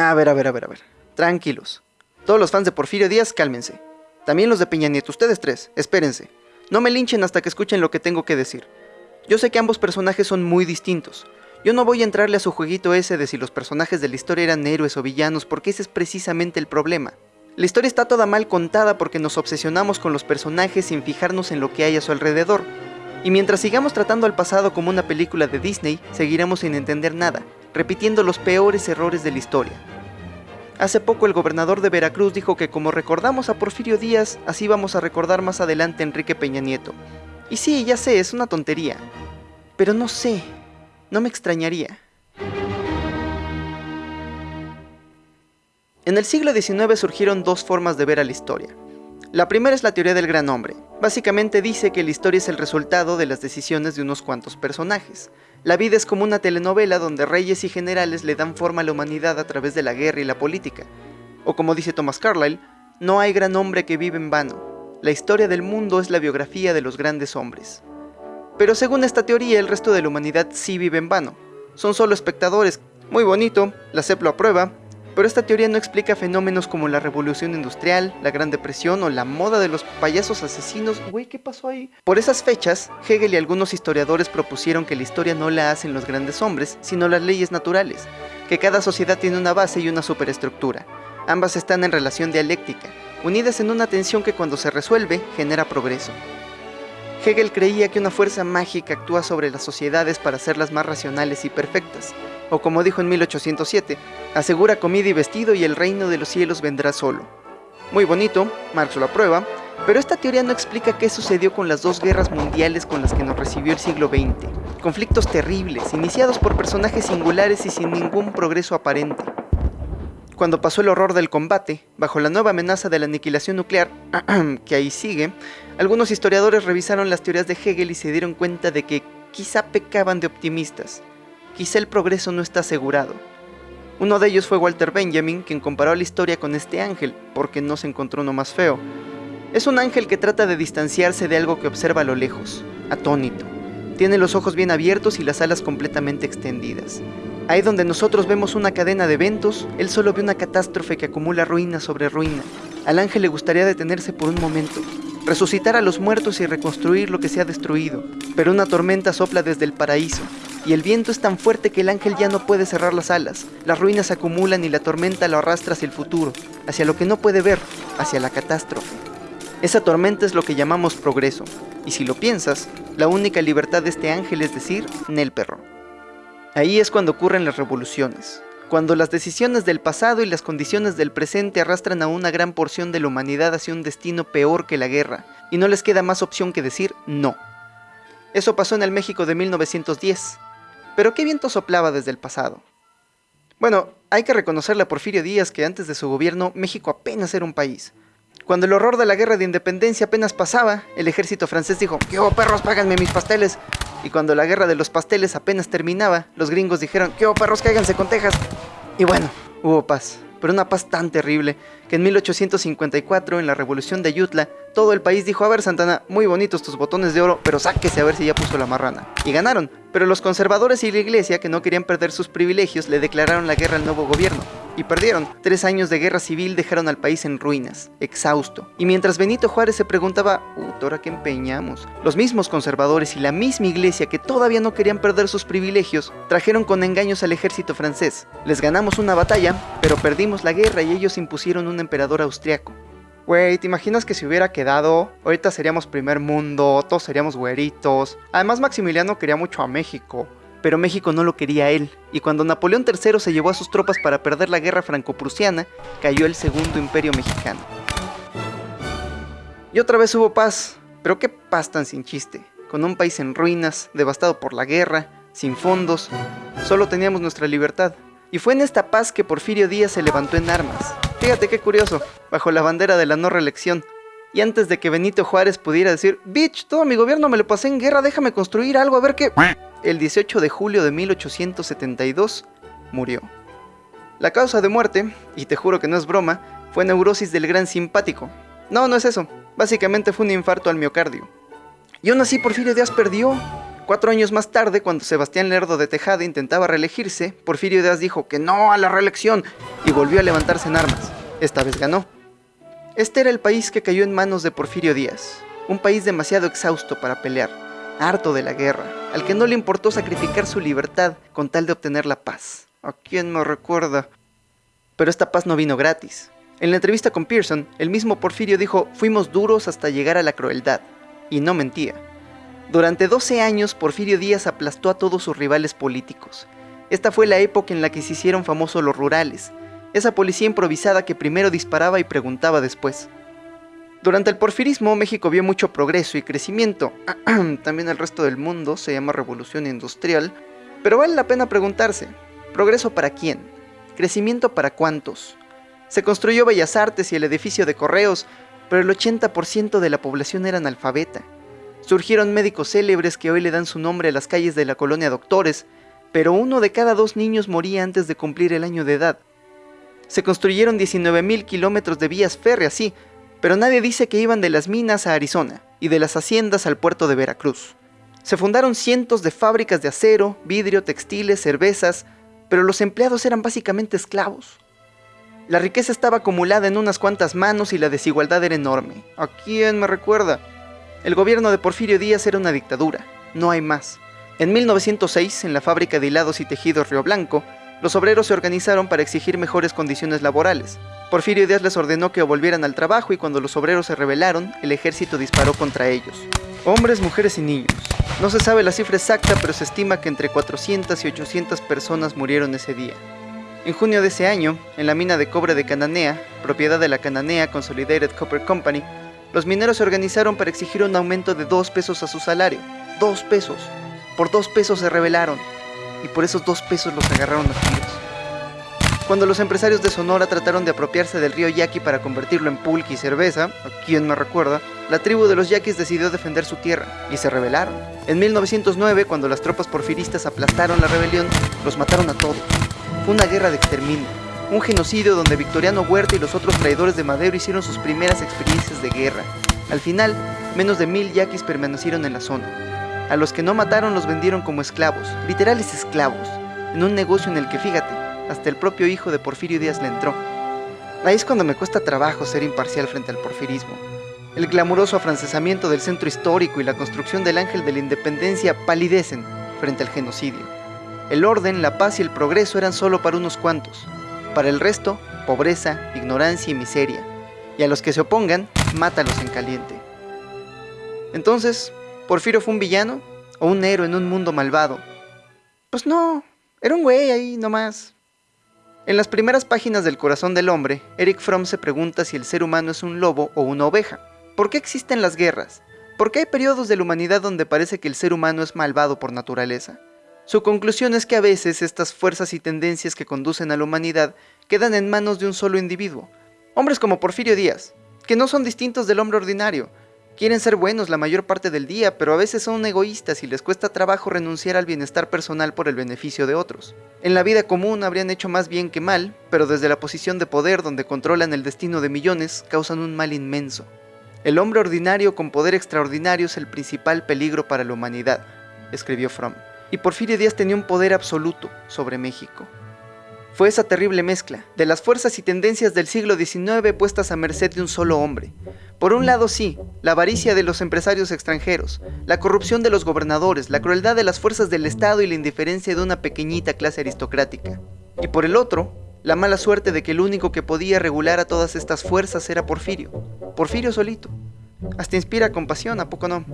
A ver, a ver, a ver, a ver. Tranquilos. Todos los fans de Porfirio Díaz, cálmense. También los de Peña Nieto, ustedes tres, espérense. No me linchen hasta que escuchen lo que tengo que decir. Yo sé que ambos personajes son muy distintos. Yo no voy a entrarle a su jueguito ese de si los personajes de la historia eran héroes o villanos, porque ese es precisamente el problema. La historia está toda mal contada porque nos obsesionamos con los personajes sin fijarnos en lo que hay a su alrededor. Y mientras sigamos tratando al pasado como una película de Disney, seguiremos sin entender nada, repitiendo los peores errores de la historia. Hace poco el gobernador de Veracruz dijo que como recordamos a Porfirio Díaz, así vamos a recordar más adelante a Enrique Peña Nieto. Y sí, ya sé, es una tontería. Pero no sé, no me extrañaría. En el siglo XIX surgieron dos formas de ver a la historia. La primera es la teoría del gran hombre. Básicamente dice que la historia es el resultado de las decisiones de unos cuantos personajes. La vida es como una telenovela donde reyes y generales le dan forma a la humanidad a través de la guerra y la política. O como dice Thomas Carlyle, no hay gran hombre que vive en vano. La historia del mundo es la biografía de los grandes hombres. Pero según esta teoría, el resto de la humanidad sí vive en vano. Son solo espectadores. Muy bonito, la CEP lo aprueba, pero esta teoría no explica fenómenos como la revolución industrial, la Gran Depresión o la moda de los payasos asesinos. ¿qué pasó ahí? Por esas fechas, Hegel y algunos historiadores propusieron que la historia no la hacen los grandes hombres, sino las leyes naturales, que cada sociedad tiene una base y una superestructura. Ambas están en relación dialéctica, unidas en una tensión que cuando se resuelve genera progreso. Hegel creía que una fuerza mágica actúa sobre las sociedades para hacerlas más racionales y perfectas, o como dijo en 1807, asegura comida y vestido y el reino de los cielos vendrá solo. Muy bonito, Marx lo aprueba, pero esta teoría no explica qué sucedió con las dos guerras mundiales con las que nos recibió el siglo XX. Conflictos terribles, iniciados por personajes singulares y sin ningún progreso aparente. Cuando pasó el horror del combate, bajo la nueva amenaza de la aniquilación nuclear, que ahí sigue, algunos historiadores revisaron las teorías de Hegel y se dieron cuenta de que quizá pecaban de optimistas. Quizá el progreso no está asegurado. Uno de ellos fue Walter Benjamin, quien comparó la historia con este ángel, porque no se encontró uno más feo. Es un ángel que trata de distanciarse de algo que observa a lo lejos, atónito. Tiene los ojos bien abiertos y las alas completamente extendidas. Ahí donde nosotros vemos una cadena de eventos, él solo ve una catástrofe que acumula ruina sobre ruina. Al ángel le gustaría detenerse por un momento, resucitar a los muertos y reconstruir lo que se ha destruido, pero una tormenta sopla desde el paraíso, y el viento es tan fuerte que el ángel ya no puede cerrar las alas. Las ruinas se acumulan y la tormenta lo arrastra hacia el futuro, hacia lo que no puede ver, hacia la catástrofe. Esa tormenta es lo que llamamos progreso, y si lo piensas, la única libertad de este ángel es decir, Nel perro. Ahí es cuando ocurren las revoluciones, cuando las decisiones del pasado y las condiciones del presente arrastran a una gran porción de la humanidad hacia un destino peor que la guerra, y no les queda más opción que decir no. Eso pasó en el México de 1910. Pero qué viento soplaba desde el pasado. Bueno, hay que reconocerle a Porfirio Díaz que antes de su gobierno México apenas era un país. Cuando el horror de la guerra de independencia apenas pasaba, el ejército francés dijo, ¿qué hubo perros, páganme mis pasteles? Y cuando la guerra de los pasteles apenas terminaba, los gringos dijeron, ¿qué hubo perros, cáiganse con Texas? Y bueno, hubo paz, pero una paz tan terrible que en 1854, en la revolución de Ayutla, todo el país dijo, a ver Santana, muy bonitos tus botones de oro, pero sáquese a ver si ya puso la marrana. Y ganaron, pero los conservadores y la iglesia, que no querían perder sus privilegios, le declararon la guerra al nuevo gobierno. Y perdieron. Tres años de guerra civil dejaron al país en ruinas, exhausto. Y mientras Benito Juárez se preguntaba, ¿ahora qué empeñamos? Los mismos conservadores y la misma iglesia que todavía no querían perder sus privilegios, trajeron con engaños al ejército francés. Les ganamos una batalla, pero perdimos la guerra y ellos impusieron un emperador austriaco. Güey, ¿te imaginas que si hubiera quedado, ahorita seríamos primer mundo, todos seríamos güeritos? Además, Maximiliano quería mucho a México, pero México no lo quería a él, y cuando Napoleón III se llevó a sus tropas para perder la guerra franco-prusiana, cayó el segundo imperio mexicano. Y otra vez hubo paz, pero qué paz tan sin chiste, con un país en ruinas, devastado por la guerra, sin fondos, solo teníamos nuestra libertad. Y fue en esta paz que Porfirio Díaz se levantó en armas, Fíjate qué curioso, bajo la bandera de la no reelección. Y antes de que Benito Juárez pudiera decir, bitch, todo mi gobierno me lo pasé en guerra, déjame construir algo, a ver qué... El 18 de julio de 1872 murió. La causa de muerte, y te juro que no es broma, fue neurosis del gran simpático. No, no es eso. Básicamente fue un infarto al miocardio. Y aún así Porfirio Díaz perdió. Cuatro años más tarde, cuando Sebastián Lerdo de Tejada intentaba reelegirse, Porfirio Díaz dijo que no a la reelección y volvió a levantarse en armas. Esta vez ganó. Este era el país que cayó en manos de Porfirio Díaz, un país demasiado exhausto para pelear, harto de la guerra, al que no le importó sacrificar su libertad con tal de obtener la paz. ¿A quién me recuerda? Pero esta paz no vino gratis. En la entrevista con Pearson, el mismo Porfirio dijo, fuimos duros hasta llegar a la crueldad. Y no mentía. Durante 12 años, Porfirio Díaz aplastó a todos sus rivales políticos. Esta fue la época en la que se hicieron famosos los rurales, esa policía improvisada que primero disparaba y preguntaba después. Durante el porfirismo, México vio mucho progreso y crecimiento. También el resto del mundo se llama revolución industrial. Pero vale la pena preguntarse, ¿progreso para quién? ¿Crecimiento para cuántos? Se construyó Bellas Artes y el edificio de correos, pero el 80% de la población era analfabeta. Surgieron médicos célebres que hoy le dan su nombre a las calles de la colonia Doctores, pero uno de cada dos niños moría antes de cumplir el año de edad. Se construyeron 19.000 kilómetros de vías férreas, sí, pero nadie dice que iban de las minas a Arizona y de las haciendas al puerto de Veracruz. Se fundaron cientos de fábricas de acero, vidrio, textiles, cervezas, pero los empleados eran básicamente esclavos. La riqueza estaba acumulada en unas cuantas manos y la desigualdad era enorme. ¿A quién me recuerda? El gobierno de Porfirio Díaz era una dictadura, no hay más. En 1906, en la fábrica de hilados y tejidos Río Blanco, los obreros se organizaron para exigir mejores condiciones laborales. Porfirio Díaz les ordenó que volvieran al trabajo y cuando los obreros se rebelaron, el ejército disparó contra ellos. Hombres, mujeres y niños. No se sabe la cifra exacta, pero se estima que entre 400 y 800 personas murieron ese día. En junio de ese año, en la mina de cobre de Cananea, propiedad de la Cananea Consolidated Copper Company, los mineros se organizaron para exigir un aumento de dos pesos a su salario. ¡Dos pesos! Por dos pesos se rebelaron, y por esos dos pesos los agarraron a tiros. Cuando los empresarios de Sonora trataron de apropiarse del río Yaqui para convertirlo en pulque y cerveza, a quien me recuerda, la tribu de los yaquis decidió defender su tierra y se rebelaron. En 1909, cuando las tropas porfiristas aplastaron la rebelión, los mataron a todos. Fue una guerra de exterminio, un genocidio donde Victoriano Huerta y los otros traidores de Madero hicieron sus primeras experiencias de guerra. Al final, menos de mil yaquis permanecieron en la zona. A los que no mataron los vendieron como esclavos, literales esclavos, en un negocio en el que, fíjate, hasta el propio hijo de Porfirio Díaz le entró. Ahí es cuando me cuesta trabajo ser imparcial frente al porfirismo. El glamuroso afrancesamiento del centro histórico y la construcción del ángel de la independencia palidecen frente al genocidio. El orden, la paz y el progreso eran solo para unos cuantos, para el resto, pobreza, ignorancia y miseria. Y a los que se opongan, mátalos en caliente. Entonces, ¿Porfirio fue un villano? ¿O un héroe en un mundo malvado? Pues no, era un güey ahí nomás. En las primeras páginas del Corazón del Hombre, Eric Fromm se pregunta si el ser humano es un lobo o una oveja. ¿Por qué existen las guerras? ¿Por qué hay periodos de la humanidad donde parece que el ser humano es malvado por naturaleza? Su conclusión es que a veces estas fuerzas y tendencias que conducen a la humanidad quedan en manos de un solo individuo. Hombres como Porfirio Díaz, que no son distintos del hombre ordinario, quieren ser buenos la mayor parte del día, pero a veces son egoístas y les cuesta trabajo renunciar al bienestar personal por el beneficio de otros. En la vida común habrían hecho más bien que mal, pero desde la posición de poder donde controlan el destino de millones, causan un mal inmenso. El hombre ordinario con poder extraordinario es el principal peligro para la humanidad, escribió Fromm y Porfirio Díaz tenía un poder absoluto sobre México. Fue esa terrible mezcla de las fuerzas y tendencias del siglo XIX puestas a merced de un solo hombre. Por un lado sí, la avaricia de los empresarios extranjeros, la corrupción de los gobernadores, la crueldad de las fuerzas del Estado y la indiferencia de una pequeñita clase aristocrática. Y por el otro, la mala suerte de que el único que podía regular a todas estas fuerzas era Porfirio. Porfirio solito. Hasta inspira compasión, ¿a poco no?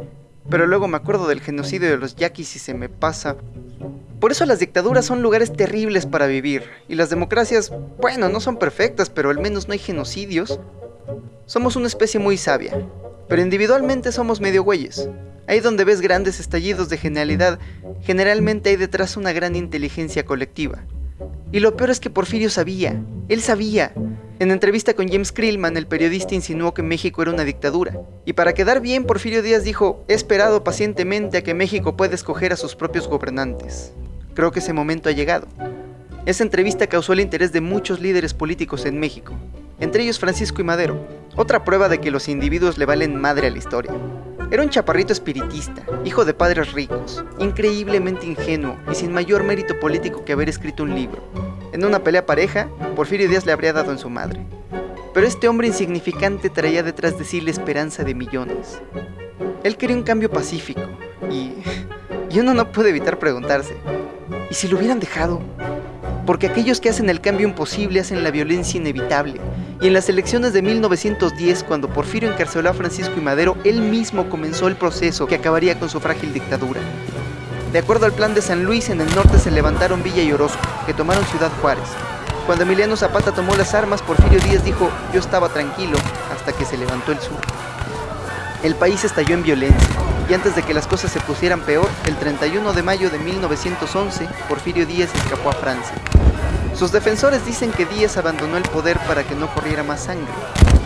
Pero luego me acuerdo del genocidio de los yaquis y se me pasa. Por eso las dictaduras son lugares terribles para vivir. Y las democracias, bueno, no son perfectas, pero al menos no hay genocidios. Somos una especie muy sabia. Pero individualmente somos medio güeyes. Ahí donde ves grandes estallidos de genialidad, generalmente hay detrás una gran inteligencia colectiva. Y lo peor es que Porfirio sabía, él sabía, en entrevista con James Krillman, el periodista insinuó que México era una dictadura. Y para quedar bien, Porfirio Díaz dijo, he esperado pacientemente a que México pueda escoger a sus propios gobernantes. Creo que ese momento ha llegado. Esa entrevista causó el interés de muchos líderes políticos en México, entre ellos Francisco y Madero, otra prueba de que los individuos le valen madre a la historia. Era un chaparrito espiritista, hijo de padres ricos, increíblemente ingenuo y sin mayor mérito político que haber escrito un libro. En una pelea pareja, Porfirio Díaz le habría dado en su madre. Pero este hombre insignificante traía detrás de sí la esperanza de millones. Él quería un cambio pacífico y... y uno no puede evitar preguntarse, ¿y si lo hubieran dejado? Porque aquellos que hacen el cambio imposible hacen la violencia inevitable y en las elecciones de 1910, cuando Porfirio encarceló a Francisco y Madero, él mismo comenzó el proceso que acabaría con su frágil dictadura. De acuerdo al plan de San Luis, en el norte se levantaron Villa y Orozco, que tomaron Ciudad Juárez. Cuando Emiliano Zapata tomó las armas, Porfirio Díaz dijo, yo estaba tranquilo, hasta que se levantó el sur. El país estalló en violencia, y antes de que las cosas se pusieran peor, el 31 de mayo de 1911, Porfirio Díaz escapó a Francia. Sus defensores dicen que Díaz abandonó el poder para que no corriera más sangre,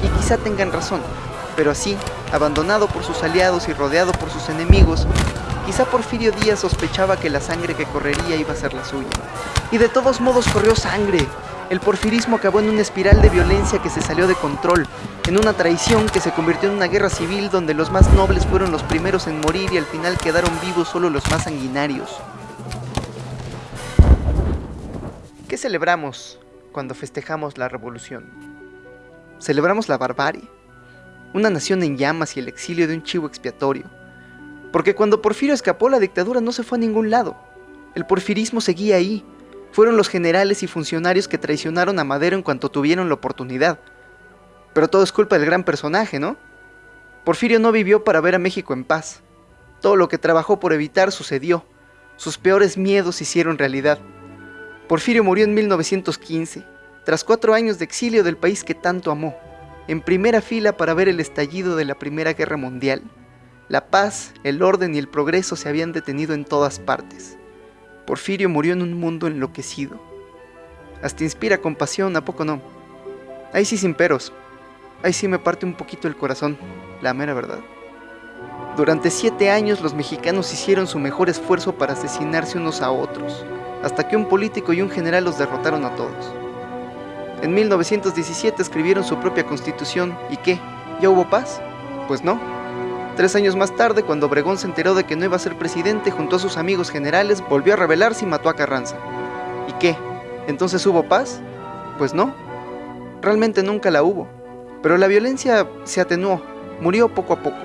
y quizá tengan razón, pero así, abandonado por sus aliados y rodeado por sus enemigos, quizá Porfirio Díaz sospechaba que la sangre que correría iba a ser la suya. Y de todos modos corrió sangre. El porfirismo acabó en una espiral de violencia que se salió de control, en una traición que se convirtió en una guerra civil donde los más nobles fueron los primeros en morir y al final quedaron vivos solo los más sanguinarios. ¿Qué celebramos cuando festejamos la revolución? Celebramos la barbarie, una nación en llamas y el exilio de un chivo expiatorio. Porque cuando Porfirio escapó la dictadura no se fue a ningún lado. El porfirismo seguía ahí. Fueron los generales y funcionarios que traicionaron a Madero en cuanto tuvieron la oportunidad. Pero todo es culpa del gran personaje, ¿no? Porfirio no vivió para ver a México en paz. Todo lo que trabajó por evitar sucedió. Sus peores miedos hicieron realidad. Porfirio murió en 1915, tras cuatro años de exilio del país que tanto amó, en primera fila para ver el estallido de la Primera Guerra Mundial. La paz, el orden y el progreso se habían detenido en todas partes. Porfirio murió en un mundo enloquecido. Hasta inspira compasión, ¿a poco no? Ahí sí sin peros. Ahí sí me parte un poquito el corazón, la mera verdad. Durante siete años los mexicanos hicieron su mejor esfuerzo para asesinarse unos a otros hasta que un político y un general los derrotaron a todos. En 1917 escribieron su propia constitución y ¿qué? ¿Ya hubo paz? Pues no. Tres años más tarde, cuando Obregón se enteró de que no iba a ser presidente junto a sus amigos generales, volvió a rebelarse y mató a Carranza. ¿Y qué? ¿Entonces hubo paz? Pues no. Realmente nunca la hubo. Pero la violencia se atenuó, murió poco a poco.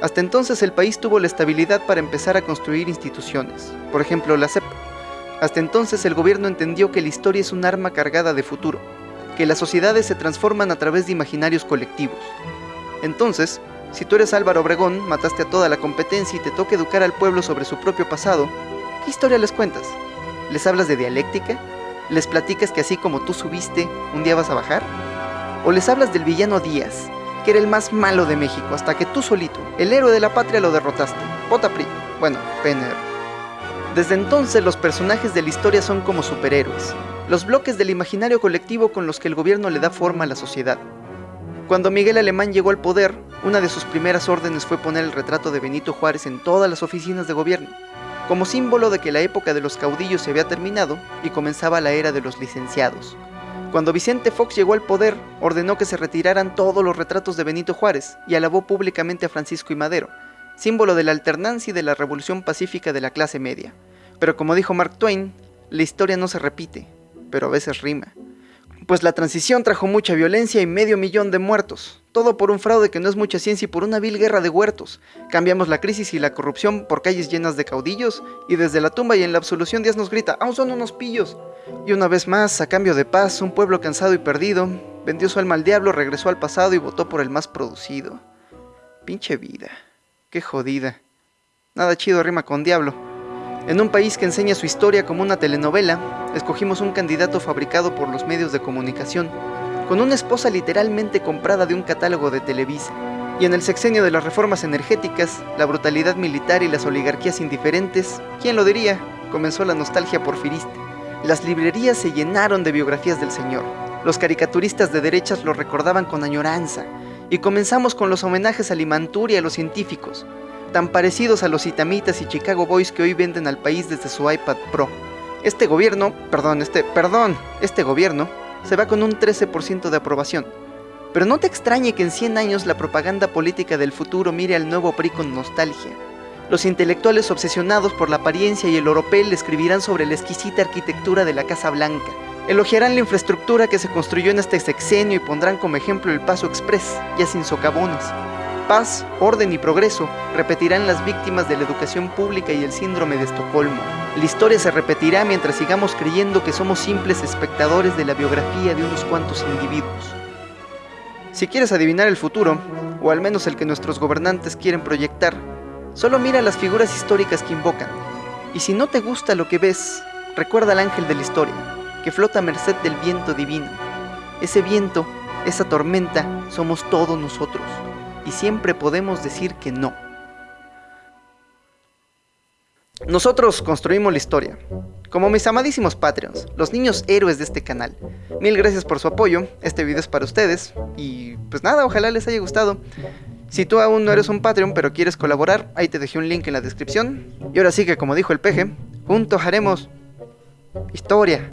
Hasta entonces el país tuvo la estabilidad para empezar a construir instituciones, por ejemplo la CEP, hasta entonces el gobierno entendió que la historia es un arma cargada de futuro, que las sociedades se transforman a través de imaginarios colectivos. Entonces, si tú eres Álvaro Obregón, mataste a toda la competencia y te toca educar al pueblo sobre su propio pasado, ¿qué historia les cuentas? ¿Les hablas de dialéctica? ¿Les platicas que así como tú subiste, un día vas a bajar? ¿O les hablas del villano Díaz, que era el más malo de México, hasta que tú solito, el héroe de la patria, lo derrotaste? Vota PRI. Bueno, PNR. Desde entonces los personajes de la historia son como superhéroes, los bloques del imaginario colectivo con los que el gobierno le da forma a la sociedad. Cuando Miguel Alemán llegó al poder, una de sus primeras órdenes fue poner el retrato de Benito Juárez en todas las oficinas de gobierno, como símbolo de que la época de los caudillos se había terminado y comenzaba la era de los licenciados. Cuando Vicente Fox llegó al poder, ordenó que se retiraran todos los retratos de Benito Juárez y alabó públicamente a Francisco y Madero, símbolo de la alternancia y de la revolución pacífica de la clase media. Pero como dijo Mark Twain, la historia no se repite, pero a veces rima. Pues la transición trajo mucha violencia y medio millón de muertos, todo por un fraude que no es mucha ciencia y por una vil guerra de huertos. Cambiamos la crisis y la corrupción por calles llenas de caudillos, y desde la tumba y en la absolución Dios nos grita, aún son unos pillos. Y una vez más, a cambio de paz, un pueblo cansado y perdido, vendió su alma al diablo, regresó al pasado y votó por el más producido. Pinche vida. Qué jodida. Nada chido rima con diablo. En un país que enseña su historia como una telenovela, escogimos un candidato fabricado por los medios de comunicación, con una esposa literalmente comprada de un catálogo de Televisa. Y en el sexenio de las reformas energéticas, la brutalidad militar y las oligarquías indiferentes, ¿quién lo diría? Comenzó la nostalgia porfirista. Las librerías se llenaron de biografías del señor. Los caricaturistas de derechas lo recordaban con añoranza, y comenzamos con los homenajes a Limantur y a los científicos, tan parecidos a los Itamitas y Chicago Boys que hoy venden al país desde su iPad Pro. Este gobierno, perdón, este, perdón, este gobierno se va con un 13% de aprobación. Pero no te extrañe que en 100 años la propaganda política del futuro mire al nuevo PRI con nostalgia. Los intelectuales obsesionados por la apariencia y el oropel escribirán sobre la exquisita arquitectura de la Casa Blanca. Elogiarán la infraestructura que se construyó en este sexenio y pondrán como ejemplo el Paso Express, ya sin socavones. Paz, orden y progreso repetirán las víctimas de la educación pública y el síndrome de Estocolmo. La historia se repetirá mientras sigamos creyendo que somos simples espectadores de la biografía de unos cuantos individuos. Si quieres adivinar el futuro, o al menos el que nuestros gobernantes quieren proyectar, solo mira las figuras históricas que invocan. Y si no te gusta lo que ves, recuerda al ángel de la historia, que flota a merced del viento divino. Ese viento, esa tormenta, somos todos nosotros, y siempre podemos decir que no. Nosotros construimos la historia, como mis amadísimos Patreons, los niños héroes de este canal. Mil gracias por su apoyo, este video es para ustedes, y pues nada, ojalá les haya gustado. Si tú aún no eres un Patreon pero quieres colaborar, ahí te dejé un link en la descripción. Y ahora sí que como dijo el peje, juntos haremos historia.